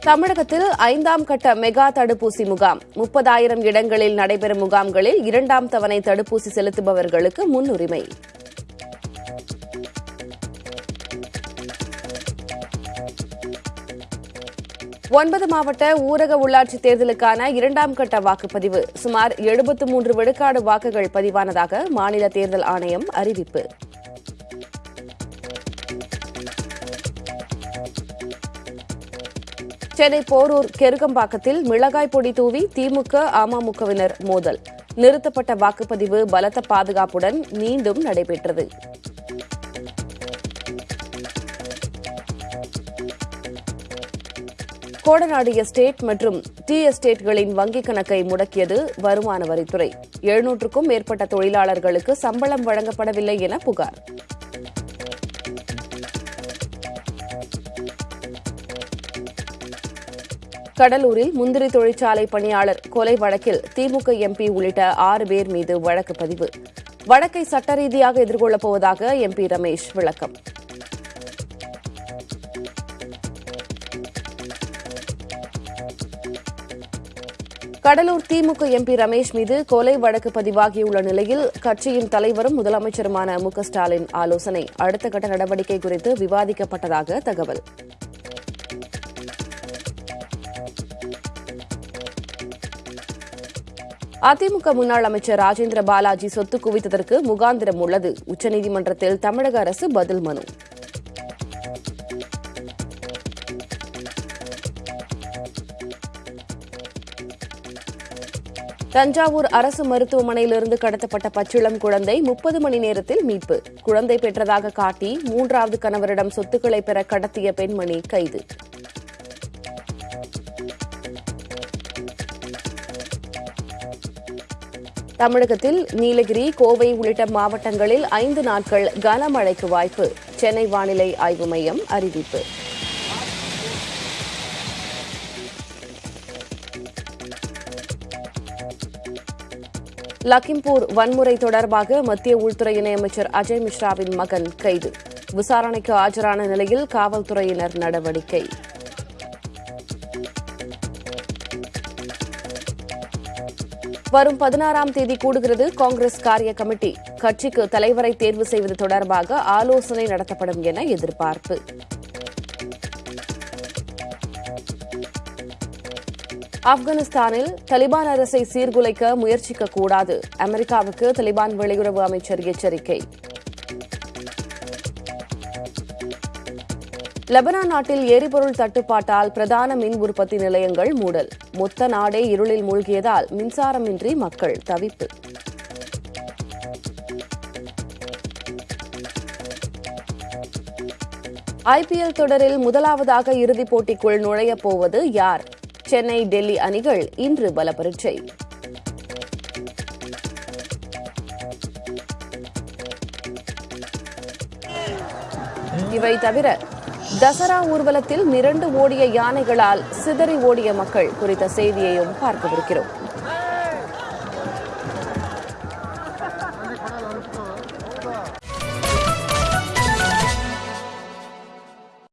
தமிழகத்தில் ஐந்தாம் கட்ட மெகா தடுப்பூசி முகாம். முப்பதாயிரம் இடங்களில் நடைபெறும் முகாம்களில் இரண்டாம் தவணை தடுப்பூசி செலுத்துபவர்களுக்கு முன்னுரிமை. ஒன்பது மாவட்ட ஊரக உள்ளாட்சித் தேர்தலுக்கான இரண்டாம் கட்ட வாக்குப்பதிவு. சுமார் எழுபத்து மூன்று விழுக்காடு வாக்குகள் பதிவானதாக மாநில தேர்தல் ஆணையம் அறிவிப்பு. சென்னை போரூர் கெருகம்பாக்கத்தில் மிளகாய் பொடி தூவி திமுக அமமுகவினர் மோதல். நிறுத்தப்பட்ட வாக்குப்பதிவு பலத்த பாதுகாப்புடன் மீண்டும் நடைபெற்றது. கோடநாடு எஸ்டேட் மற்றும் டி எஸ்டேட்களின் வங்கிக் கணக்கை முடக்கியது வருமான வரித்துறை. எழுநூற்றுக்கும் மேற்பட்ட தொழிலாளர்களுக்கு சம்பளம் வழங்கப்படவில்லை என புகார். கடலூரில் முந்திரி தொழிற்சாலை பணியாளர் கொலை வழக்கில் திமுக எம்பி உள்ளிட்ட ஆறு பேர் மீது வழக்கு பதிவு. வழக்கை சட்ட ரீதியாக எதிர்கொள்ளப் போவதாக எம்பி ரமேஷ் விளக்கம். கடலூர் திமுக எம்பி ரமேஷ் மீது கொலை வழக்கு பதிவாகியுள்ள நிலையில் கட்சியின் தலைவரும் முதலமைச்சருமான மு ஸ்டாலின் ஆலோசனை. அடுத்த கட்ட நடவடிக்கை குறித்து விவாதிக்கப்பட்டதாக தகவல். அதிமுக முன்னாள் அமைச்சர் ராஜேந்திர பாலாஜி சொத்து குவித்ததற்கு முகாந்திரம் உள்ளது. உச்சநீதிமன்றத்தில் தமிழக அரசு பதில் மனு. தஞ்சாவூர் அரசு மருத்துவமனையிலிருந்து கடத்தப்பட்ட பச்சிளம் குழந்தை முப்பது மணி நேரத்தில் மீட்பு. குழந்தை பெற்றதாக காட்டி மூன்றாவது கணவரிடம் சொத்துக்களை பெற கடத்திய பெண்மணி கைது. தமிழகத்தில் நீலகிரி கோவை உள்ளிட்ட மாவட்டங்களில் ஐந்து நாட்கள் கனமழைக்கு வாய்ப்பு. சென்னை வானிலை ஆய்வு மையம் அறிவிப்பு. லக்கிம்பூர் வன்முறை தொடர்பாக மத்திய உள்துறை இணையமைச்சர் அஜய் மிஸ்ராவின் மகன் கைது. விசாரணைக்கு ஆஜரான நிலையில் காவல்துறையினர் நடவடிக்கை. வரும் பதினாறாம் தேதி கூடுகிறது காங்கிரஸ் காரிய கமிட்டி. கட்சிக்கு தலைவரை தேர்வு செய்வது தொடர்பாக ஆலோசனை நடத்தப்படும் என எதிர்பார்ப்பு. ஆப்கானிஸ்தானில் தலிபான் அரசை சீர்குலைக்க முயற்சிக்கக்கூடாது. அமெரிக்காவுக்கு தலிபான் வெளியுறவு அமைச்சர் எச்சரிக்கை. லெபனான் நாட்டில் எரிபொருள் தட்டுப்பாட்டால் பிரதான மின் உற்பத்தி நிலையங்கள் மூடல். மொத்த நாடே இருளில் மூழ்கியதால் மின்சாரமின்றி மக்கள் தவிப்பு. ஐபிஎல் தொடரில் முதலாவதாக இறுதிப் போட்டிக்குள் நுழையப் போவது யார்? சென்னை டெல்லி அணிகள் இன்று பல பரீட்சை இவை தவிர தசரா ஊர்வலத்தில் மிரண்டு ஓடிய யானைகளால் சிதறி ஓடிய மக்கள் குறித்த செய்தியையும் பார்க்கவிருக்கிறோம்.